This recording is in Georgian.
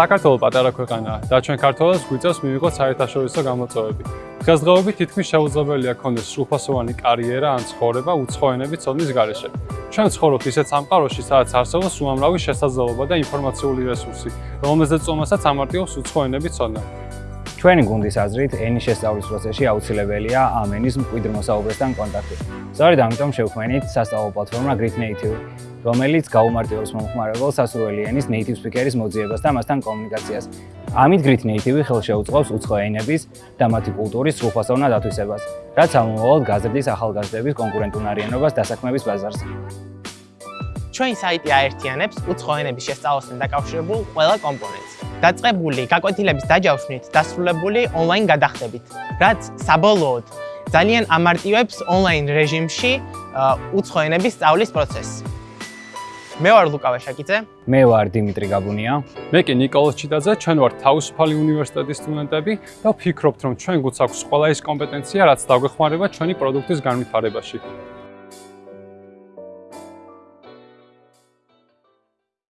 საქართველოს პატარა ქვეყანაა და ჩვენ ქართველებს გვიწევს მივიღოთ საერთაშორისო გამოწვევები. დღესდღეობით თითქმის შეუძლებელია გქონდეს სრულფასოვანი კარიერა ან ცხოვრება უცხო ენების ცოდნის გარეშე. ჩვენ ცხოვრობთ ისეთ სამყაროში, სადაც არსებობს უამრავი შესაძლებლობა და ინფორმაციული რესურსი, რომელზეც წომასაც ამარტივებს უცხო ენების ცოდნა. ჩვენი გუნდის აზრით, ენის შესწავლის პროცესში აუცილებელია ამ ენის მკვიდრ მოსაუბრესთან კონტაქტი. სწორედ ამიტომ შევქმნით სასწავლო პლატფორმა Grit Native, რომელიც გაუმარტივებს მომხმარებელს სასურველი ენის native speaker-ის მოძიებას და მასთან კომუნიკაციას. ამით Grit Native ხელშეუწყობს უცხო ენების და მათი კულტურის სრულფასოვნად ათვისებას, რაც ამომავალ გაზრდის ახალგაზრდების კონკურენტუნარიანობას დასაქმების ბაზარზე. ჩვენი საიტი აერთიანებს უცხო ენების შესწავლასთან დაკავშირებულ ყველა კომპონენტს. დაწყებული გაკვეთილების დაჯავშნით დასრულებული ონლაინ გადახდებით, რაც საბოლოოდ ძალიან ამარტივებს ონლაინ რეჟიმში უცხო ენების სწავლის პროცესს. მე ვარ ლუკა ვაშაკიძე. მე ვარ დიმიტრი გაბუნია. მე კი نيكოლოზ ჩიტაძე, ჩვენ ვართ თავისუფალი უნივერსიტეტის სტუდენტები და ვფიქრობთ, რომ ჩვენ გვც აქვს ყველა ის კომპეტენცია, რაც დაგვეხმარება ჩვენი პროდუქტის განვითარებაში.